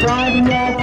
Friday night.